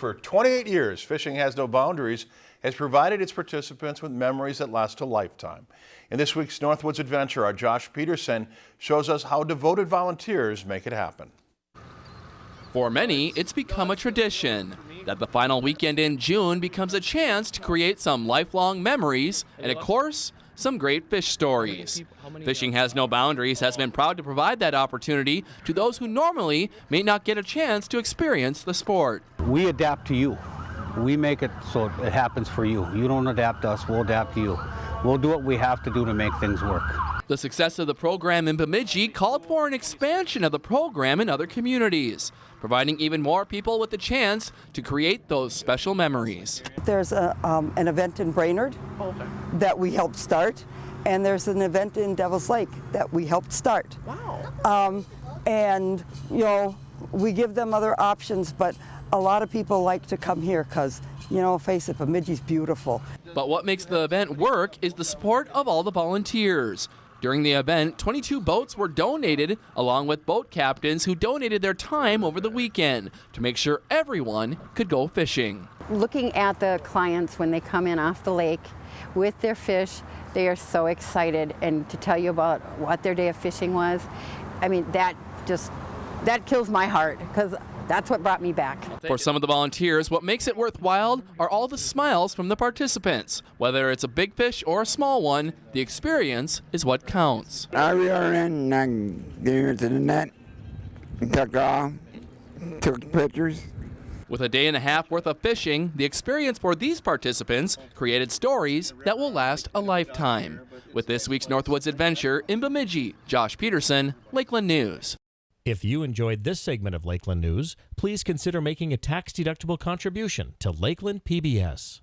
For 28 years, Fishing Has No Boundaries has provided its participants with memories that last a lifetime. In this week's Northwoods Adventure, our Josh Peterson shows us how devoted volunteers make it happen. For many, it's become a tradition that the final weekend in June becomes a chance to create some lifelong memories and, of course, some great fish stories. Fishing Has No Boundaries has been proud to provide that opportunity to those who normally may not get a chance to experience the sport. We adapt to you. We make it so it happens for you. You don't adapt to us, we'll adapt to you. We'll do what we have to do to make things work. The success of the program in Bemidji called for an expansion of the program in other communities, providing even more people with the chance to create those special memories. There's a, um, an event in Brainerd that we helped start, and there's an event in Devil's Lake that we helped start. Wow. Um, and, you know, we give them other options, but a lot of people like to come here because, you know, face it, Bemidji's beautiful. But what makes the event work is the support of all the volunteers. During the event, 22 boats were donated, along with boat captains who donated their time over the weekend to make sure everyone could go fishing. Looking at the clients when they come in off the lake with their fish, they are so excited. And to tell you about what their day of fishing was, I mean, that just, that kills my heart because that's what brought me back. For some of the volunteers, what makes it worthwhile are all the smiles from the participants. Whether it's a big fish or a small one, the experience is what counts. I reeled in and I get into the net, took off, took pictures. With a day and a half worth of fishing, the experience for these participants created stories that will last a lifetime. With this week's Northwoods Adventure in Bemidji, Josh Peterson, Lakeland News. If you enjoyed this segment of Lakeland News, please consider making a tax-deductible contribution to Lakeland PBS.